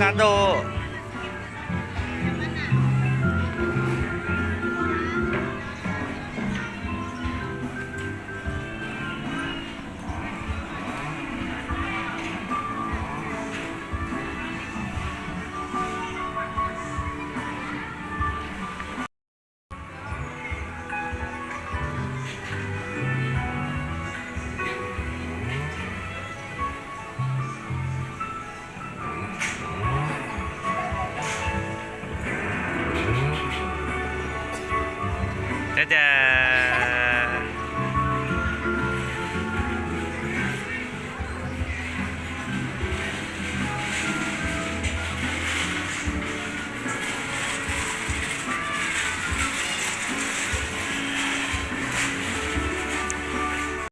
ganando ダダ